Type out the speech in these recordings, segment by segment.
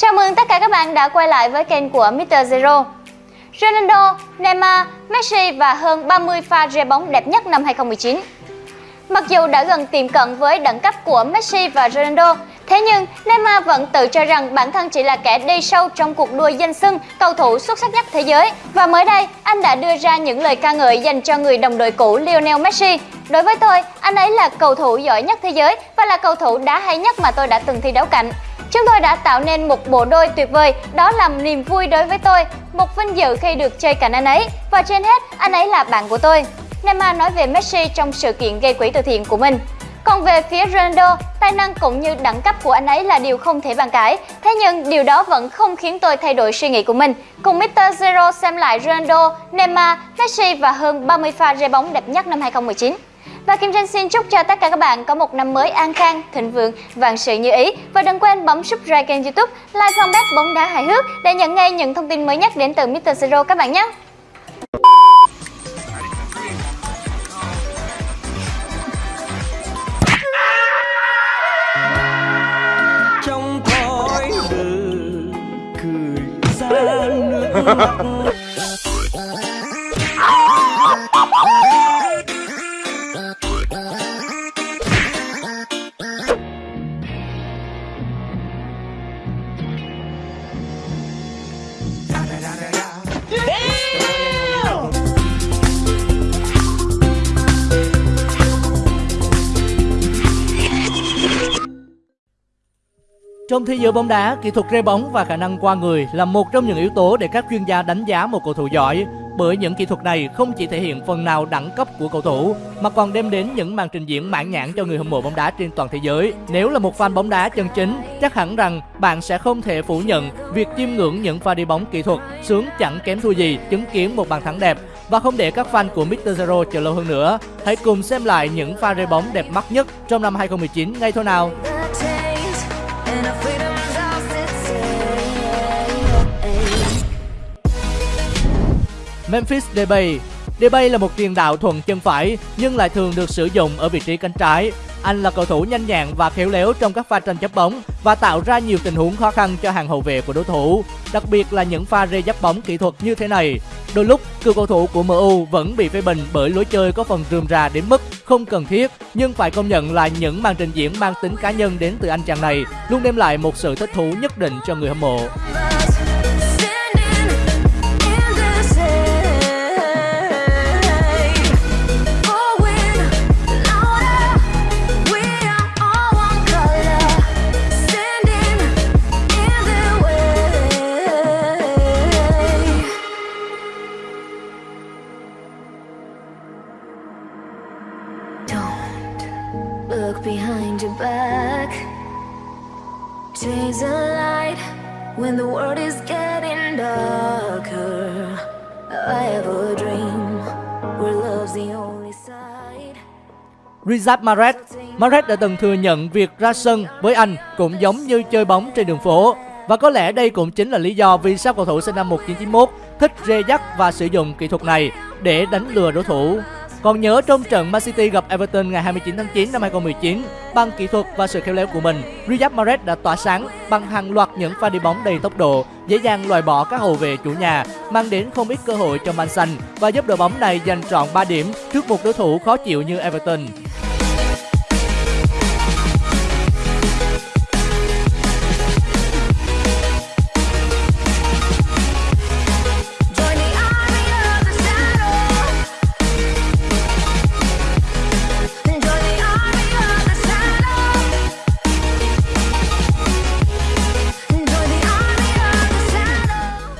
Chào mừng tất cả các bạn đã quay lại với kênh của Mr. Zero. Ronaldo, Neymar, Messi và hơn 30 pha rê bóng đẹp nhất năm 2019. Mặc dù đã gần tiệm cận với đẳng cấp của Messi và Ronaldo, thế nhưng Neymar vẫn tự cho rằng bản thân chỉ là kẻ đi sâu trong cuộc đua danh xưng cầu thủ xuất sắc nhất thế giới. Và mới đây, anh đã đưa ra những lời ca ngợi dành cho người đồng đội cũ Lionel Messi. Đối với tôi, anh ấy là cầu thủ giỏi nhất thế giới và là cầu thủ đá hay nhất mà tôi đã từng thi đấu cạnh. Chúng tôi đã tạo nên một bộ đôi tuyệt vời, đó là niềm vui đối với tôi, một vinh dự khi được chơi cạnh anh ấy và trên hết, anh ấy là bạn của tôi. Neymar nói về Messi trong sự kiện gây quỹ từ thiện của mình. Còn về phía Ronaldo, tài năng cũng như đẳng cấp của anh ấy là điều không thể bàn cãi. Thế nhưng điều đó vẫn không khiến tôi thay đổi suy nghĩ của mình. Cùng Mr. Zero xem lại Ronaldo, Neymar, Messi và hơn 30 pha rê bóng đẹp nhất năm 2019. Và Kim Tranh xin chúc cho tất cả các bạn có một năm mới an khang, thịnh vượng, vạn sự như ý. Và đừng quên bấm subscribe kênh youtube, like fanpage bóng đá hài hước để nhận ngay những thông tin mới nhất đến từ Mr. Zero các bạn nhé. trong khói lửa cười ra nước mắt Trong thế giới bóng đá, kỹ thuật rê bóng và khả năng qua người là một trong những yếu tố để các chuyên gia đánh giá một cầu thủ giỏi. Bởi những kỹ thuật này không chỉ thể hiện phần nào đẳng cấp của cầu thủ mà còn đem đến những màn trình diễn mãn nhãn cho người hâm mộ bóng đá trên toàn thế giới. Nếu là một fan bóng đá chân chính, chắc hẳn rằng bạn sẽ không thể phủ nhận việc chiêm ngưỡng những pha đi bóng kỹ thuật sướng chẳng kém thua gì chứng kiến một bàn thắng đẹp và không để các fan của Mr. Zero chờ lâu hơn nữa. Hãy cùng xem lại những pha rê bóng đẹp mắt nhất trong năm 2019 ngay thôi nào. Memphis Depay Depay là một tiền đạo thuận chân phải nhưng lại thường được sử dụng ở vị trí cánh trái. Anh là cầu thủ nhanh nhẹn và khéo léo trong các pha tranh chấp bóng và tạo ra nhiều tình huống khó khăn cho hàng hậu vệ của đối thủ, đặc biệt là những pha rê dắt bóng kỹ thuật như thế này. Đôi lúc, cựu cầu thủ của MU vẫn bị phê bình bởi lối chơi có phần rườm rà đến mức không cần thiết, nhưng phải công nhận là những màn trình diễn mang tính cá nhân đến từ anh chàng này luôn đem lại một sự thích thú nhất định cho người hâm mộ. Rizab. Riyad Mahrez Mahrez đã từng thừa nhận việc ra sân với anh cũng giống như chơi bóng trên đường phố và có lẽ đây cũng chính là lý do vì sao cầu thủ sinh năm 1991 thích rê dắt và sử dụng kỹ thuật này để đánh lừa đối thủ. Còn nhớ trong trận Man City gặp Everton ngày 29 tháng 9 năm 2019, bằng kỹ thuật và sự khéo léo của mình, Riyad Mahrez đã tỏa sáng bằng hàng loạt những pha đi bóng đầy tốc độ, dễ dàng loại bỏ các hậu vệ chủ nhà, mang đến không ít cơ hội cho Man Xanh và giúp đội bóng này giành trọn 3 điểm trước một đối thủ khó chịu như Everton.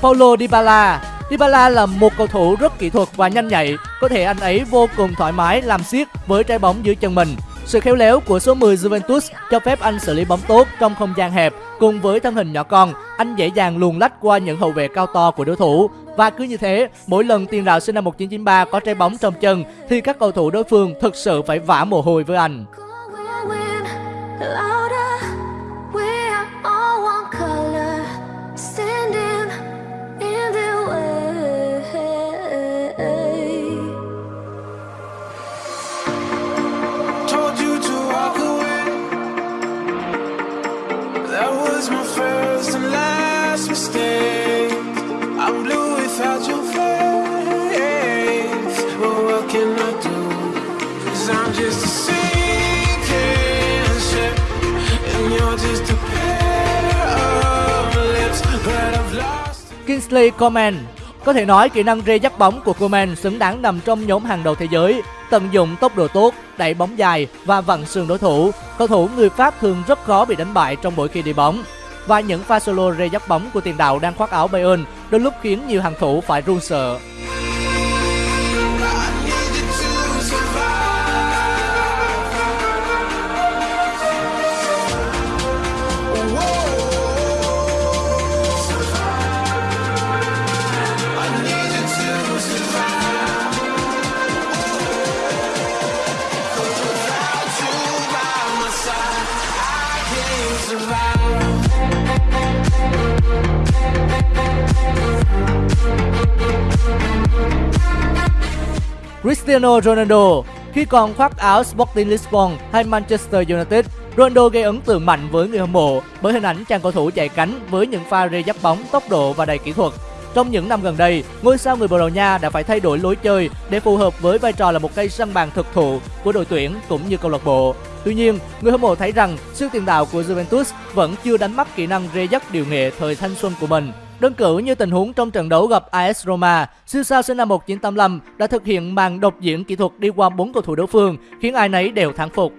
Paulo Dybala Dybala là một cầu thủ rất kỹ thuật và nhanh nhạy, có thể anh ấy vô cùng thoải mái làm xiết với trái bóng dưới chân mình. Sự khéo léo của số 10 Juventus cho phép anh xử lý bóng tốt trong không gian hẹp, cùng với thân hình nhỏ con, anh dễ dàng luồn lách qua những hậu vệ cao to của đối thủ. Và cứ như thế, mỗi lần tiền đạo sinh năm 1993 có trái bóng trong chân thì các cầu thủ đối phương thực sự phải vã mồ hôi với anh. Kingsley Coman có thể nói kỹ năng rê dắt bóng của Coman xứng đáng nằm trong nhóm hàng đầu thế giới. Tận dụng tốc độ tốt, đẩy bóng dài và vặn sườn đối thủ. Cầu thủ người Pháp thường rất khó bị đánh bại trong mỗi khi đi bóng. Và những pha solo rê dắt bóng của tiền đạo đang khoác áo Bayern đôi lúc khiến nhiều hàng thủ phải run sợ. Cristiano Ronaldo khi còn khoác áo Sporting Lisbon hay Manchester United, Ronaldo gây ấn tượng mạnh với người hâm mộ bởi hình ảnh chàng cầu thủ chạy cánh với những pha rê dắt bóng tốc độ và đầy kỹ thuật. Trong những năm gần đây, ngôi sao người Bồ Đào Nha đã phải thay đổi lối chơi để phù hợp với vai trò là một cây săn bàn thực thụ của đội tuyển cũng như câu lạc bộ. Tuy nhiên, người hâm mộ thấy rằng siêu tiền đạo của Juventus vẫn chưa đánh mất kỹ năng rê dắt điều nghệ thời thanh xuân của mình. Đơn cử như tình huống trong trận đấu gặp AS Roma, siêu sao sinh năm 1985 đã thực hiện màn độc diễn kỹ thuật đi qua bốn cầu thủ đối phương, khiến ai nấy đều thắng phục.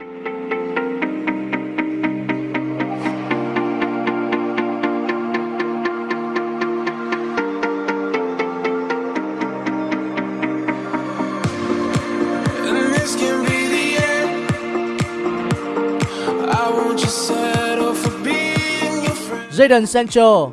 Jadon Sancho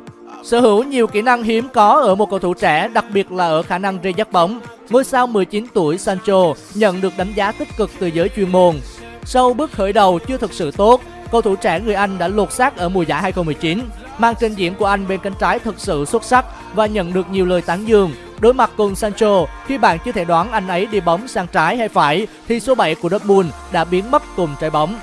sở hữu nhiều kỹ năng hiếm có ở một cầu thủ trẻ, đặc biệt là ở khả năng rê dắt bóng. Ngôi sao 19 tuổi Sancho nhận được đánh giá tích cực từ giới chuyên môn. Sau bước khởi đầu chưa thực sự tốt, cầu thủ trẻ người Anh đã lột xác ở mùa giải 2019. Màn trình diễn của anh bên cánh trái thực sự xuất sắc và nhận được nhiều lời tán dương. Đối mặt cùng Sancho, khi bạn chưa thể đoán anh ấy đi bóng sang trái hay phải, thì số 7 của Dortmund đã biến mất cùng trái bóng.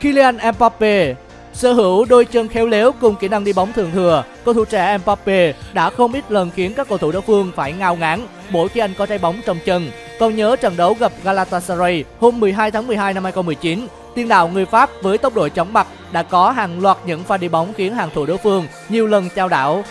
Kylian Mbappe sở hữu đôi chân khéo léo cùng kỹ năng đi bóng thường thừa, cầu thủ trẻ Mbappe đã không ít lần khiến các cầu thủ đối phương phải ngao ngán mỗi khi anh có trái bóng trong chân. Còn nhớ trận đấu gặp Galatasaray hôm 12 tháng 12 năm 2019, tiền đạo người Pháp với tốc độ chóng mặt đã có hàng loạt những pha đi bóng khiến hàng thủ đối phương nhiều lần trao đảo.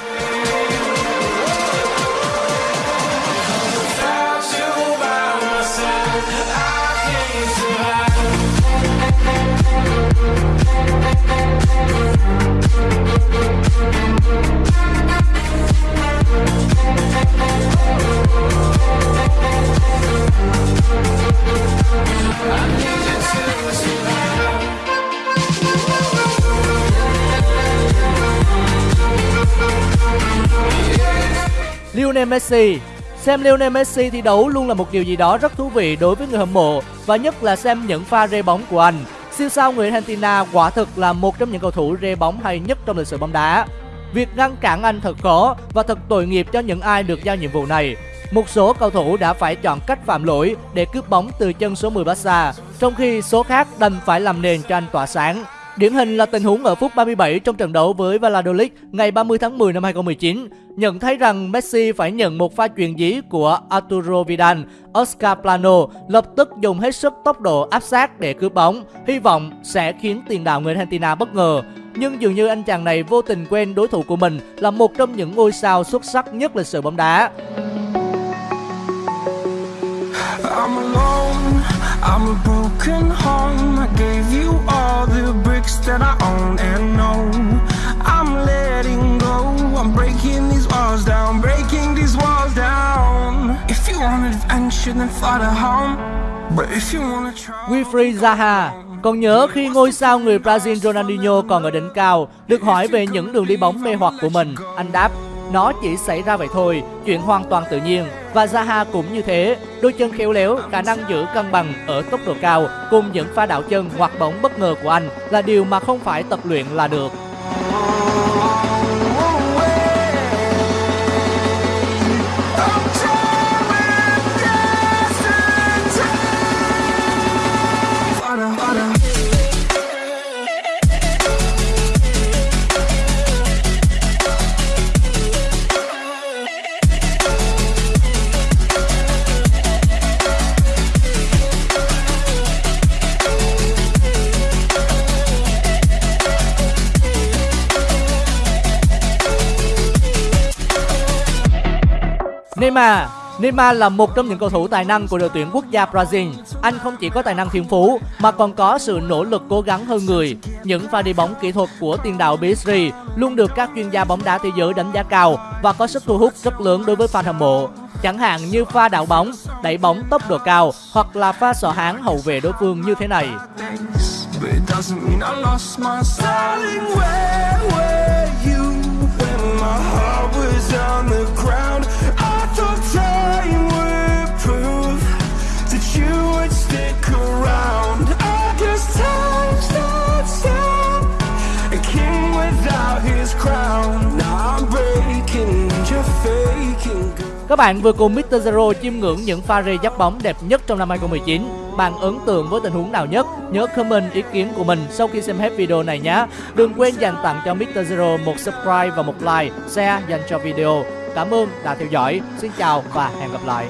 Messi Xem Lionel Messi thi đấu luôn là một điều gì đó rất thú vị đối với người hâm mộ và nhất là xem những pha rê bóng của anh. Siêu sao người Argentina quả thực là một trong những cầu thủ rê bóng hay nhất trong lịch sử bóng đá. Việc ngăn cản anh thật khó và thật tội nghiệp cho những ai được giao nhiệm vụ này. Một số cầu thủ đã phải chọn cách phạm lỗi để cướp bóng từ chân số 10 Barca, trong khi số khác đành phải làm nền cho anh tỏa sáng. Điển hình là tình huống ở phút 37 trong trận đấu với Valladolid ngày 30 tháng 10 năm 2019. Nhận thấy rằng Messi phải nhận một pha chuyền dí của Arturo Vidal, Oscar Plano lập tức dùng hết sức tốc độ áp sát để cướp bóng, hy vọng sẽ khiến tiền đạo người Argentina bất ngờ. Nhưng dường như anh chàng này vô tình quên đối thủ của mình là một trong những ngôi sao xuất sắc nhất lịch sử bóng đá. I'm a broken home. I gave you all the bricks that I own and know. I'm letting go, I'm breaking these walls down, breaking these walls down. If you want adventure, then fly to home. But if you wanna try. Wilfried Zaha còn nhớ khi ngôi sao người Brazil Ronaldinho còn ở đỉnh cao, được hỏi về những đường đi bóng mê hoặc của mình, anh đáp nó chỉ xảy ra vậy thôi, chuyện hoàn toàn tự nhiên. Và Zaha cũng như thế, đôi chân khéo léo, khả năng giữ cân bằng ở tốc độ cao cùng những pha đảo chân hoặc bóng bất ngờ của anh là điều mà không phải tập luyện là được. Neymar Neymar là một trong những cầu thủ tài năng của đội tuyển quốc gia Brazil. Anh không chỉ có tài năng thiên phú mà còn có sự nỗ lực cố gắng hơn người. Những pha đi bóng kỹ thuật của tiền đạo PSG luôn được các chuyên gia bóng đá thế giới đánh giá cao và có sức thu hút rất lớn đối với fan hâm mộ. Chẳng hạn như pha đảo bóng, đẩy bóng tốc độ cao hoặc là pha sọ háng hậu vệ đối phương như thế này. Time a king without his crown. Now I'm breaking, you're faking. Các bạn vừa cùng Mr. Zero chiêm ngưỡng những pha rê dắt bóng đẹp nhất trong năm 2019. Bạn ấn tượng với tình huống nào nhất? Nhớ comment ý kiến của mình sau khi xem hết video này nhé. Đừng quên dành tặng cho Mr. Zero một subscribe và một like, share dành cho video. Cảm ơn đã theo dõi. Xin chào và hẹn gặp lại.